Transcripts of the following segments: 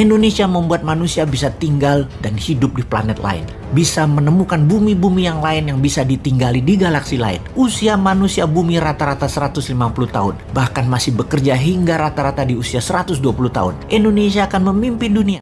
Indonesia membuat manusia bisa tinggal dan hidup di planet lain. Bisa menemukan bumi-bumi yang lain yang bisa ditinggali di galaksi lain. Usia manusia bumi rata-rata 150 tahun. Bahkan masih bekerja hingga rata-rata di usia 120 tahun. Indonesia akan memimpin dunia.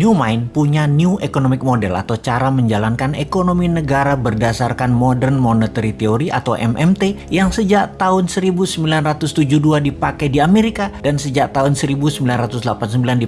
New Mind punya New Economic Model atau cara menjalankan ekonomi negara berdasarkan Modern Monetary Theory atau MMT yang sejak tahun 1972 dipakai di Amerika dan sejak tahun 1989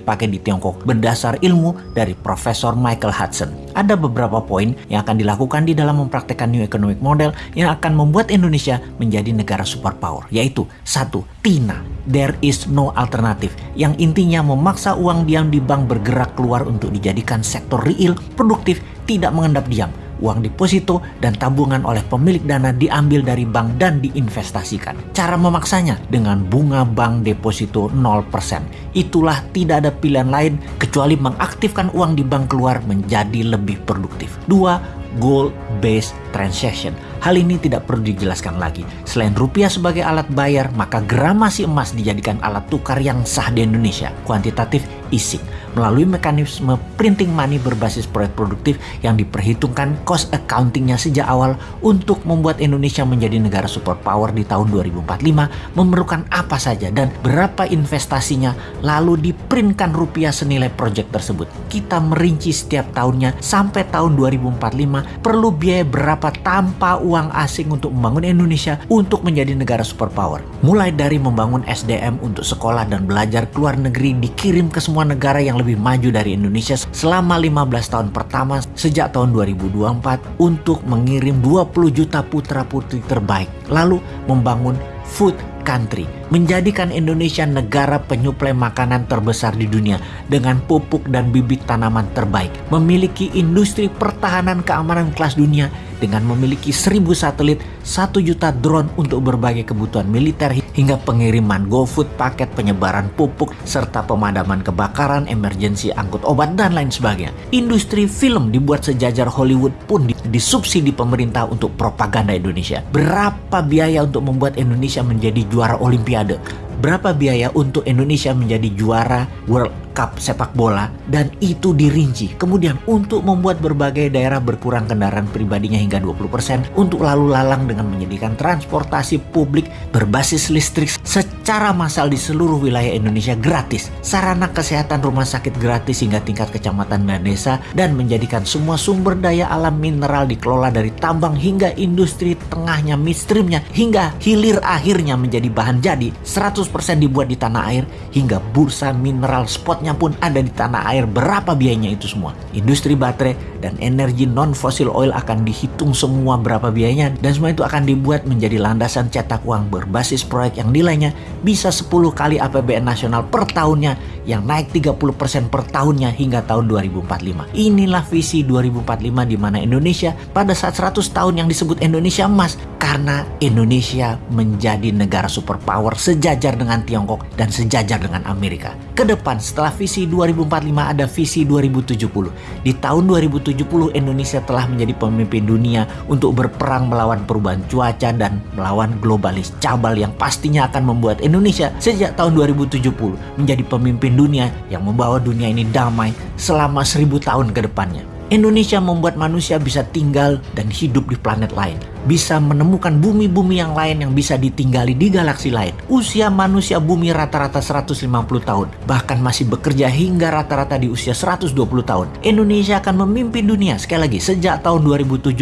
dipakai di Tiongkok berdasar ilmu dari Profesor Michael Hudson. Ada beberapa poin yang akan dilakukan di dalam mempraktekkan New Economic Model yang akan membuat Indonesia menjadi negara superpower, yaitu satu, TINA, There is no alternative, yang intinya memaksa uang diam di bank bergerak keluar untuk dijadikan sektor real, produktif, tidak mengendap diam. Uang deposito dan tabungan oleh pemilik dana diambil dari bank dan diinvestasikan. Cara memaksanya dengan bunga bank deposito 0%. Itulah tidak ada pilihan lain kecuali mengaktifkan uang di bank keluar menjadi lebih produktif. Dua, gold-based transaction. Hal ini tidak perlu dijelaskan lagi. Selain rupiah sebagai alat bayar, maka gramasi emas dijadikan alat tukar yang sah di Indonesia. Kuantitatif easing melalui mekanisme printing money berbasis proyek produktif yang diperhitungkan cost accountingnya sejak awal untuk membuat Indonesia menjadi negara superpower di tahun 2045 memerlukan apa saja dan berapa investasinya lalu diprintkan rupiah senilai proyek tersebut. Kita merinci setiap tahunnya sampai tahun 2045 perlu biaya berapa tanpa uang asing untuk membangun Indonesia untuk menjadi negara superpower. Mulai dari membangun SDM untuk sekolah dan belajar ke luar negeri dikirim ke semua negara yang lebih maju dari Indonesia selama 15 tahun pertama sejak tahun 2024 untuk mengirim 20 juta putra-putri terbaik. Lalu membangun food country, menjadikan Indonesia negara penyuplai makanan terbesar di dunia dengan pupuk dan bibit tanaman terbaik, memiliki industri pertahanan keamanan kelas dunia dengan memiliki 1000 satelit, 1 juta drone untuk berbagai kebutuhan militer hingga pengiriman GoFood, paket penyebaran pupuk, serta pemadaman kebakaran, emergensi angkut obat, dan lain sebagainya. Industri film dibuat sejajar Hollywood pun disubsidi pemerintah untuk propaganda Indonesia. Berapa biaya untuk membuat Indonesia menjadi juara olimpiade? được Berapa biaya untuk Indonesia menjadi juara World Cup sepak bola dan itu dirinci. Kemudian untuk membuat berbagai daerah berkurang kendaraan pribadinya hingga 20% untuk lalu lalang dengan menyediakan transportasi publik berbasis listrik secara massal di seluruh wilayah Indonesia gratis. Sarana kesehatan rumah sakit gratis hingga tingkat kecamatan dan desa dan menjadikan semua sumber daya alam mineral dikelola dari tambang hingga industri tengahnya midstreamnya hingga hilir akhirnya menjadi bahan jadi 100% dibuat di tanah air hingga bursa mineral spot spotnya pun ada di tanah air berapa biayanya itu semua. Industri baterai dan energi non fosil oil akan dihitung semua berapa biayanya dan semua itu akan dibuat menjadi landasan cetak uang berbasis proyek yang nilainya bisa 10 kali APBN nasional per tahunnya yang naik 30% per tahunnya hingga tahun 2045. Inilah visi 2045 di mana Indonesia pada saat 100 tahun yang disebut Indonesia emas karena Indonesia menjadi negara superpower sejajar dengan Tiongkok dan sejajar dengan Amerika. Ke depan setelah visi 2045 ada visi 2070. Di tahun 2070 Indonesia telah menjadi pemimpin dunia untuk berperang melawan perubahan cuaca dan melawan globalis cabal yang pastinya akan membuat Indonesia sejak tahun 2070 menjadi pemimpin dunia yang membawa dunia ini damai selama seribu tahun ke depannya. Indonesia membuat manusia bisa tinggal dan hidup di planet lain. Bisa menemukan bumi-bumi yang lain yang bisa ditinggali di galaksi lain. Usia manusia bumi rata-rata 150 tahun. Bahkan masih bekerja hingga rata-rata di usia 120 tahun. Indonesia akan memimpin dunia sekali lagi sejak tahun 2070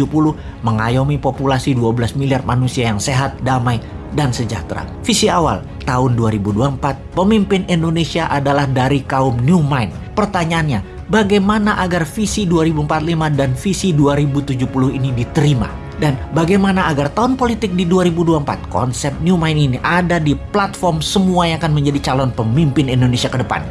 mengayomi populasi 12 miliar manusia yang sehat, damai, dan sejahtera. Visi awal tahun 2024, pemimpin Indonesia adalah dari kaum New Mind. Pertanyaannya, bagaimana agar visi 2045 dan visi 2070 ini diterima? Dan bagaimana agar tahun politik di 2024 konsep New Mind ini ada di platform semua yang akan menjadi calon pemimpin Indonesia ke depan?